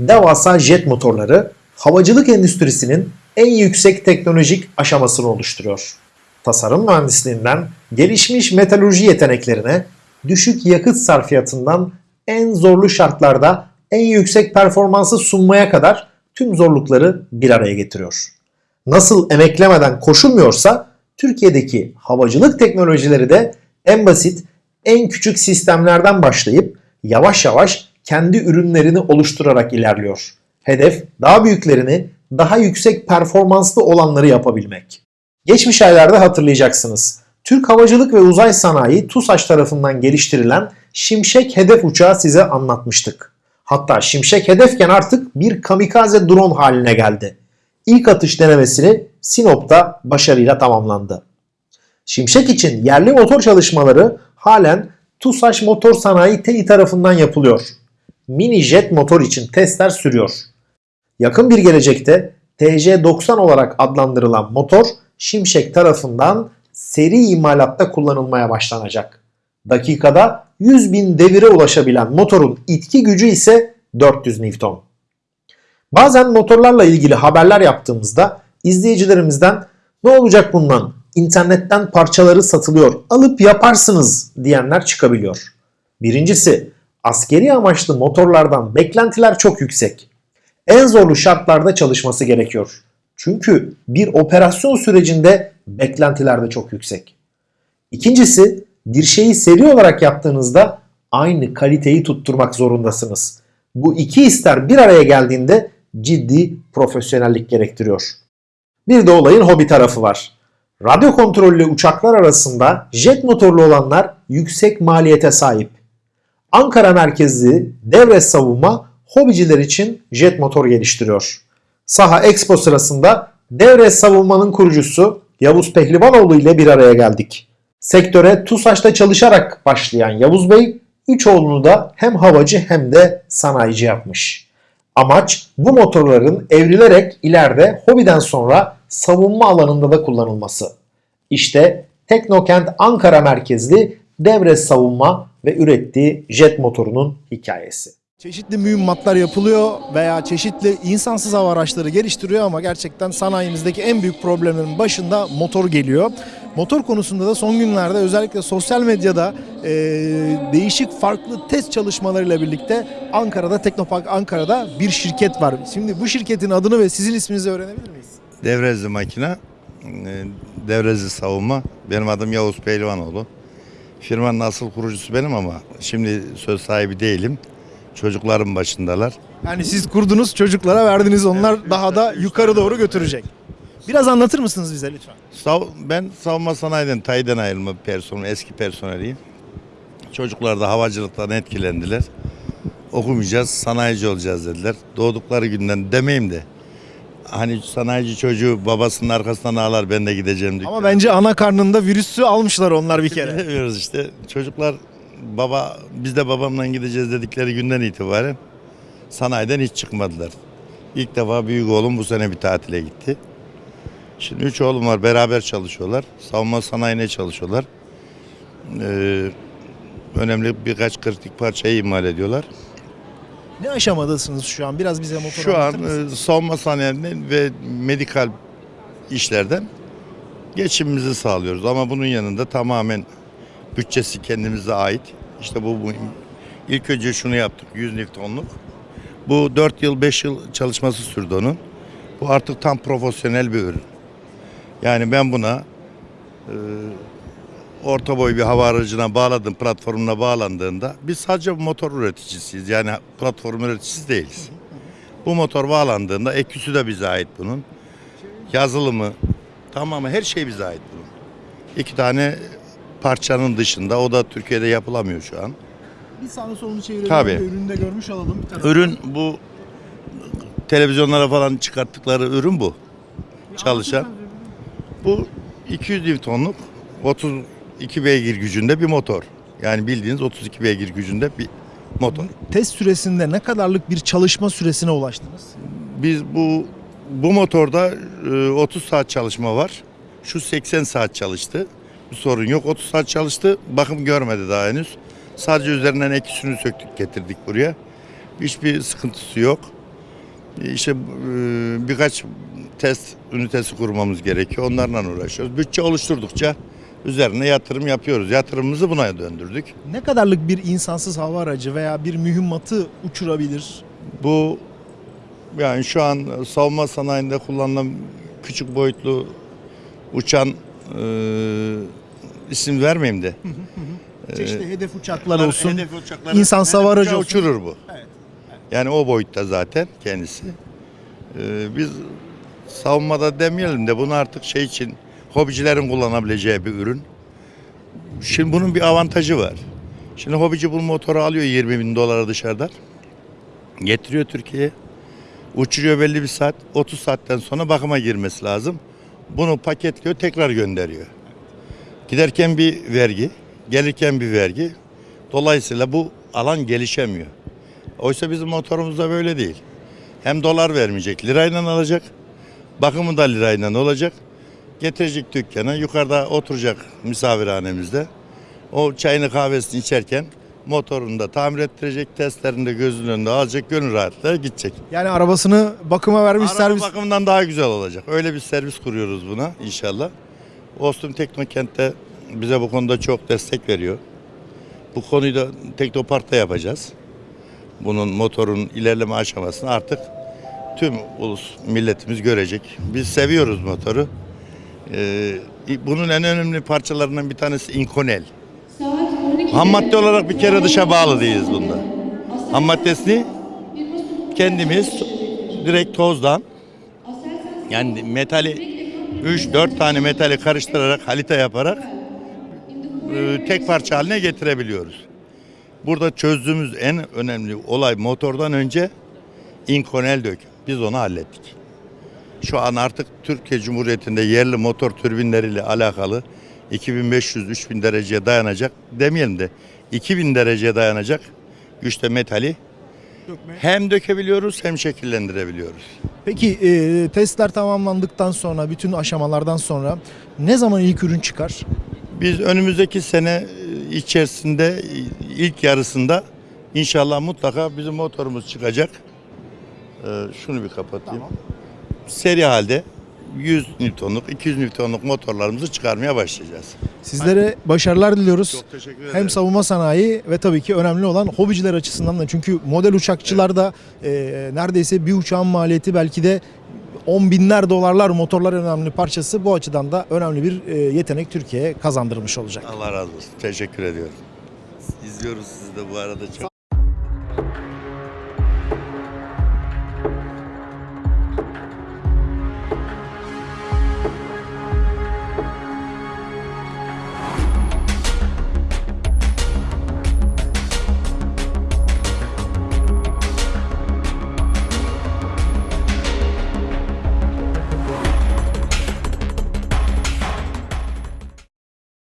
Devasa jet motorları havacılık endüstrisinin en yüksek teknolojik aşamasını oluşturuyor. Tasarım mühendisliğinden gelişmiş metalurji yeteneklerine, düşük yakıt sarfiyatından en zorlu şartlarda en yüksek performansı sunmaya kadar tüm zorlukları bir araya getiriyor. Nasıl emeklemeden koşulmuyorsa Türkiye'deki havacılık teknolojileri de en basit, en küçük sistemlerden başlayıp yavaş yavaş kendi ürünlerini oluşturarak ilerliyor. Hedef daha büyüklerini, daha yüksek performanslı olanları yapabilmek. Geçmiş aylarda hatırlayacaksınız. Türk Havacılık ve Uzay Sanayi TUSAŞ tarafından geliştirilen Şimşek hedef uçağı size anlatmıştık. Hatta Şimşek hedefken artık bir kamikaze drone haline geldi. İlk atış denemesini Sinop'ta başarıyla tamamlandı. Şimşek için yerli motor çalışmaları halen TUSAŞ Motor Sanayi TEİ tarafından yapılıyor. Mini jet motor için testler sürüyor. Yakın bir gelecekte TC90 olarak adlandırılan motor Şimşek tarafından seri imalatta kullanılmaya başlanacak. Dakikada 100 bin devire ulaşabilen motorun itki gücü ise 400 Newton. Bazen motorlarla ilgili haberler yaptığımızda izleyicilerimizden ne olacak bundan? İnternetten parçaları satılıyor, alıp yaparsınız diyenler çıkabiliyor. Birincisi, askeri amaçlı motorlardan beklentiler çok yüksek. En zorlu şartlarda çalışması gerekiyor. Çünkü bir operasyon sürecinde beklentiler de çok yüksek. İkincisi, bir şeyi seri olarak yaptığınızda aynı kaliteyi tutturmak zorundasınız. Bu iki ister bir araya geldiğinde ciddi profesyonellik gerektiriyor. Bir de olayın hobi tarafı var. Radyo kontrollü uçaklar arasında jet motorlu olanlar yüksek maliyete sahip. Ankara merkezli devre savunma hobiciler için jet motor geliştiriyor. Saha Expo sırasında devre savunmanın kurucusu Yavuz Pehlivanoğlu ile bir araya geldik. Sektöre TUSAŞ'ta çalışarak başlayan Yavuz Bey, üç oğlunu da hem havacı hem de sanayici yapmış. Amaç bu motorların evrilerek ileride hobiden sonra savunma alanında da kullanılması. İşte Teknokent Ankara merkezli devre savunma ve ürettiği jet motorunun hikayesi. Çeşitli mühimmatlar yapılıyor veya çeşitli insansız hava araçları geliştiriyor ama gerçekten sanayimizdeki en büyük problemlerin başında motor geliyor. Motor konusunda da son günlerde özellikle sosyal medyada e, değişik farklı test çalışmalarıyla birlikte Ankara'da Teknopark Ankara'da bir şirket var. Şimdi bu şirketin adını ve sizin isminizi öğrenebilir miyiz? Devrezli makine, e, Devrezli savunma. Benim adım Yavuz Pehlivanoğlu. Firmanın asıl kurucusu benim ama şimdi söz sahibi değilim. Çocuklarım başındalar. Yani siz kurdunuz çocuklara verdiniz onlar daha da yukarı doğru götürecek. Biraz anlatır mısınız bize lütfen? Sav- Ben savunma sanayiden, tayden ayrılma personel, eski personeliyim. Çocuklar da havacılıktan etkilendiler. Okumayacağız, sanayici olacağız dediler. Doğdukları günden demeyeyim de. Hani sanayici çocuğu babasının arkasından ağlar ben de gideceğim diye. Ama bence ana karnında virüsü almışlar onlar bir kere. Bilemiyoruz işte. Çocuklar baba biz de babamla gideceğiz dedikleri günden itibaren sanayiden hiç çıkmadılar. İlk defa büyük oğlum bu sene bir tatile gitti. Şimdi üç oğlum var beraber çalışıyorlar. Savunma sanayine çalışıyorlar. Ee, önemli birkaç kritik parçayı imal ediyorlar. Ne aşamadasınız şu an? Biraz bize motor Şu an e, savunma sanayinden ve medikal işlerden geçimimizi sağlıyoruz. Ama bunun yanında tamamen bütçesi kendimize ait. İşte bu, bu ilk önce şunu yaptık 100 Newton'luk. Bu 4 yıl 5 yıl çalışması sürdü onun. Bu artık tam profesyonel bir ürün. Yani ben buna e, orta boy bir hava aracına bağladım, platformuna bağlandığında biz sadece motor üreticisiyiz. Yani platform üreticisi değiliz. Bu motor bağlandığında eküsü de bize ait bunun. Yazılımı, tamamı her şey bize ait bunun. İki tane parçanın dışında o da Türkiye'de yapılamıyor şu an. Bir sağını solunu çevirelim. Tabii. Ürünü de görmüş olalım. Bir tane. Ürün bu televizyonlara falan çıkarttıkları ürün bu. Çalışan. Bu 200 Newton'luk 32 beygir gücünde bir motor. Yani bildiğiniz 32 beygir gücünde bir motor. Test süresinde ne kadarlık bir çalışma süresine ulaştınız? Biz bu bu motorda e, 30 saat çalışma var. Şu 80 saat çalıştı. Bir sorun yok. 30 saat çalıştı. Bakım görmedi daha henüz. Sadece üzerinden ekisini söktük getirdik buraya. Hiçbir sıkıntısı yok. İşte e, birkaç test ünitesi kurmamız gerekiyor. Onlarla uğraşıyoruz. Bütçe oluşturdukça üzerine yatırım yapıyoruz. Yatırımımızı buna döndürdük. Ne kadarlık bir insansız hava aracı veya bir mühimmatı uçurabilir? Bu yani şu an savunma sanayinde kullanılan küçük boyutlu uçan e, isim vermeyeyim de. Çeşitli hedef uçaklar Hedef olsun. uçakları- İnsan hedef uçağı olsun. uçurur bu. Evet, Yani o boyutta zaten kendisi. E, biz savunmada demeyelim de bunu artık şey için hobicilerin kullanabileceği bir ürün. Şimdi bunun bir avantajı var. Şimdi hobici bu motoru alıyor 20 bin dolara dışarıdan. Getiriyor Türkiye'ye. Uçuruyor belli bir saat. 30 saatten sonra bakıma girmesi lazım. Bunu paketliyor tekrar gönderiyor. Giderken bir vergi, gelirken bir vergi. Dolayısıyla bu alan gelişemiyor. Oysa bizim motorumuzda böyle değil. Hem dolar vermeyecek, lirayla alacak. Bakımı da lirayla olacak. Getirecek dükkana, yukarıda oturacak misafirhanemizde. O çayını kahvesini içerken motorunu da tamir ettirecek, testlerini de gözünün önünde alacak, gönül rahatlığıyla gidecek. Yani arabasını bakıma vermiş Araba servis. bakımından daha güzel olacak. Öyle bir servis kuruyoruz buna inşallah. Ostum Teknokent'te bize bu konuda çok destek veriyor. Bu konuyu da Teknopark'ta yapacağız. Bunun motorun ilerleme aşamasını artık tüm ulus milletimiz görecek. Biz seviyoruz motoru. Ee, bunun en önemli parçalarından bir tanesi inkonel. Ham madde olarak bir kere dışa bağlı değiliz bunda. Ham maddesini kendimiz direkt tozdan yani metali 3-4 tane metali karıştırarak halita yaparak e, tek parça haline getirebiliyoruz. Burada çözdüğümüz en önemli olay motordan önce inkonel dök. Biz onu hallettik. Şu an artık Türkiye Cumhuriyeti'nde yerli motor türbinleriyle alakalı 2500-3000 dereceye dayanacak demeyelim de 2000 dereceye dayanacak güçte metali hem dökebiliyoruz hem şekillendirebiliyoruz. Peki e, testler tamamlandıktan sonra, bütün aşamalardan sonra ne zaman ilk ürün çıkar? Biz önümüzdeki sene e, içerisinde e, ilk yarısında inşallah mutlaka bizim motorumuz çıkacak. Ee, şunu bir kapatayım. Seri halde 100 Newton'luk, 200 Newton'luk motorlarımızı çıkarmaya başlayacağız. Sizlere başarılar diliyoruz. Çok teşekkür ederim. Hem savunma sanayi ve tabii ki önemli olan hobiciler açısından da. Çünkü model uçakçılar da e, neredeyse bir uçağın maliyeti belki de on binler dolarlar motorlar önemli parçası. Bu açıdan da önemli bir e, yetenek Türkiye'ye kazandırmış olacak. Allah razı olsun. Teşekkür ediyorum. İzliyoruz sizi de bu arada çok.